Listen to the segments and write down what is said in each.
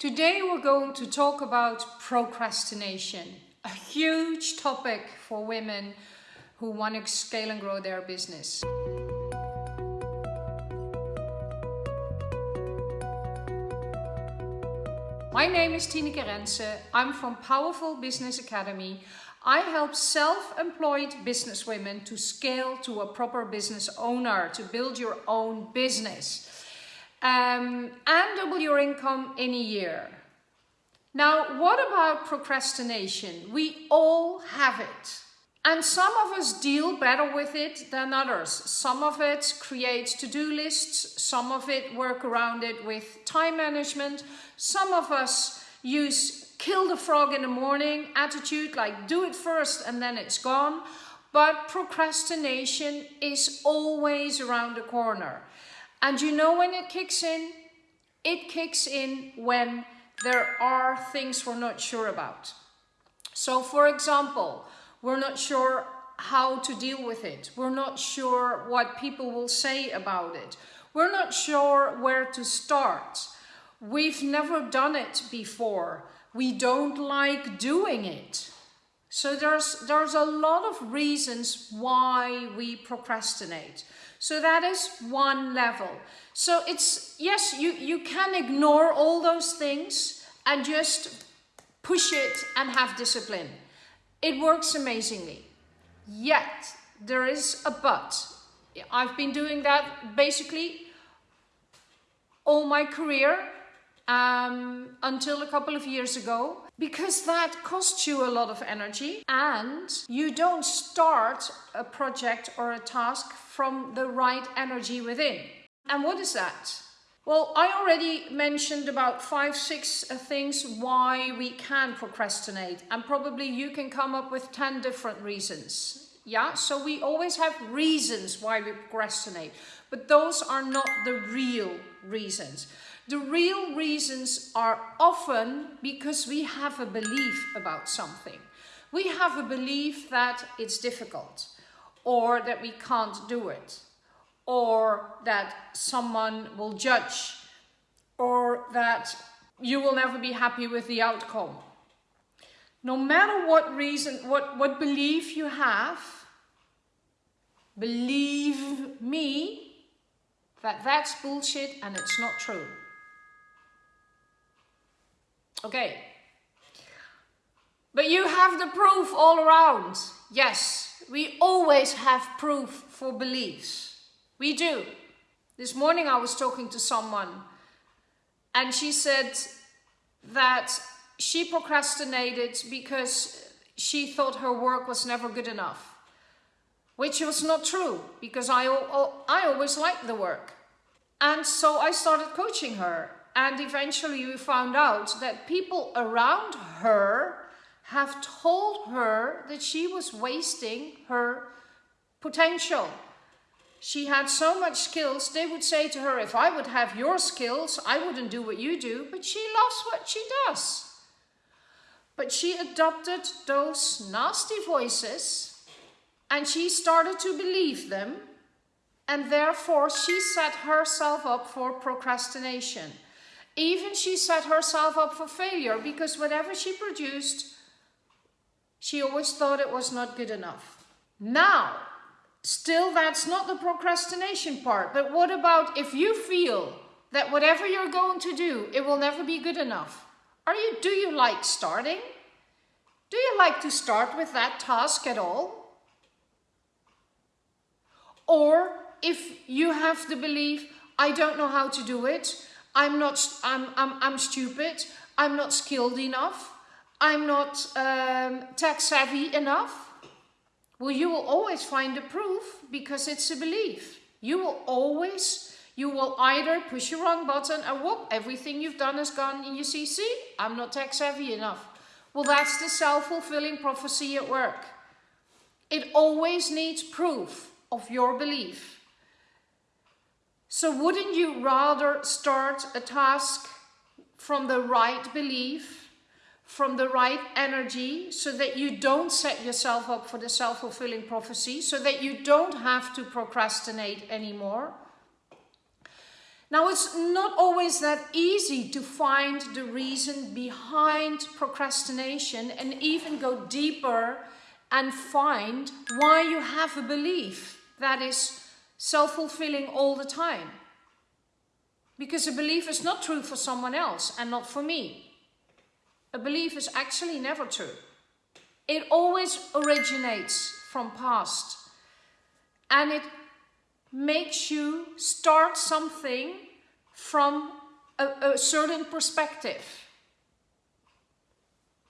Today we're going to talk about procrastination, a huge topic for women who want to scale and grow their business. My name is Tineke Rense. I'm from Powerful Business Academy. I help self-employed businesswomen to scale to a proper business owner, to build your own business um, and double your income in a year. Now, what about procrastination? We all have it. And some of us deal better with it than others. Some of it creates to-do lists, some of it work around it with time management, some of us use kill the frog in the morning attitude, like do it first and then it's gone. But procrastination is always around the corner. And you know when it kicks in? It kicks in when there are things we're not sure about. So for example, we're not sure how to deal with it. We're not sure what people will say about it. We're not sure where to start. We've never done it before. We don't like doing it. So there's, there's a lot of reasons why we procrastinate. So that is one level. So it's, yes, you, you can ignore all those things and just push it and have discipline. It works amazingly. Yet, there is a but. I've been doing that basically all my career um, until a couple of years ago because that costs you a lot of energy and you don't start a project or a task from the right energy within. And what is that? Well, I already mentioned about five, six uh, things why we can procrastinate and probably you can come up with 10 different reasons. Yeah, so we always have reasons why we procrastinate, but those are not the real reasons. The real reasons are often because we have a belief about something. We have a belief that it's difficult or that we can't do it or that someone will judge or that you will never be happy with the outcome. No matter what reason, what, what belief you have, believe me that that's bullshit and it's not true. Okay. But you have the proof all around. Yes, we always have proof for beliefs. We do. This morning I was talking to someone and she said that she procrastinated because she thought her work was never good enough. Which was not true because I, I always liked the work. And so I started coaching her and eventually we found out that people around her have told her that she was wasting her potential. She had so much skills, they would say to her, if I would have your skills, I wouldn't do what you do, but she loves what she does. But she adopted those nasty voices and she started to believe them and therefore she set herself up for procrastination. Even she set herself up for failure because whatever she produced, she always thought it was not good enough. Now, still that's not the procrastination part, but what about if you feel that whatever you're going to do, it will never be good enough? Are you, do you like starting? Do you like to start with that task at all? Or if you have the belief, I don't know how to do it, I'm not, I'm, I'm, I'm stupid, I'm not skilled enough, I'm not um, tech savvy enough. Well, you will always find the proof because it's a belief. You will always, you will either push your wrong button and whoop, everything you've done is gone and you see, see, I'm not tech savvy enough. Well, that's the self-fulfilling prophecy at work. It always needs proof of your belief. So wouldn't you rather start a task from the right belief, from the right energy, so that you don't set yourself up for the self-fulfilling prophecy, so that you don't have to procrastinate anymore? Now, it's not always that easy to find the reason behind procrastination and even go deeper and find why you have a belief that is self-fulfilling all the time. Because a belief is not true for someone else and not for me. A belief is actually never true. It always originates from past. And it makes you start something from a, a certain perspective.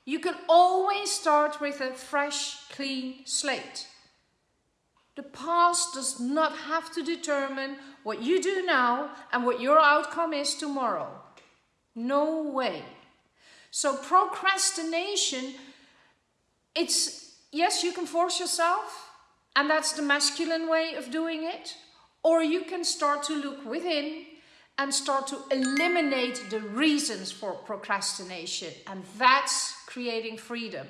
You can always start with a fresh, clean slate. The past does not have to determine what you do now and what your outcome is tomorrow. No way. So procrastination, it's, yes, you can force yourself and that's the masculine way of doing it. Or you can start to look within and start to eliminate the reasons for procrastination. And that's creating freedom.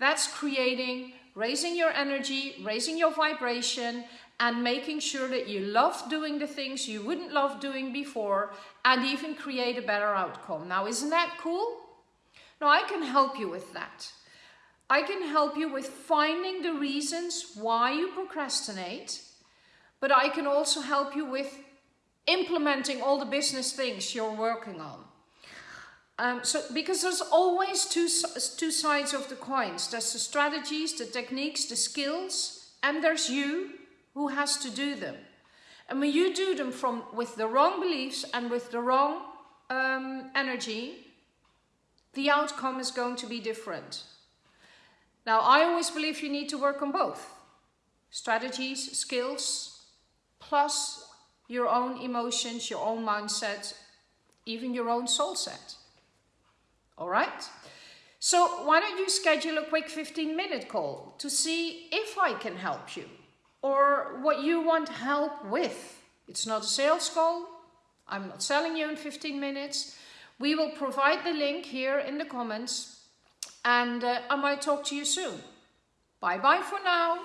That's creating, raising your energy, raising your vibration, and making sure that you love doing the things you wouldn't love doing before and even create a better outcome. Now, isn't that cool? Now, I can help you with that. I can help you with finding the reasons why you procrastinate but I can also help you with implementing all the business things you're working on. Um, so, because there's always two, two sides of the coins. There's the strategies, the techniques, the skills, and there's you who has to do them. And when you do them from with the wrong beliefs and with the wrong um, energy, the outcome is going to be different. Now, I always believe you need to work on both. Strategies, skills, plus your own emotions, your own mindset, even your own soul set. All right? So why don't you schedule a quick 15 minute call to see if I can help you or what you want help with. It's not a sales call. I'm not selling you in 15 minutes. We will provide the link here in the comments and uh, I might talk to you soon. Bye bye for now.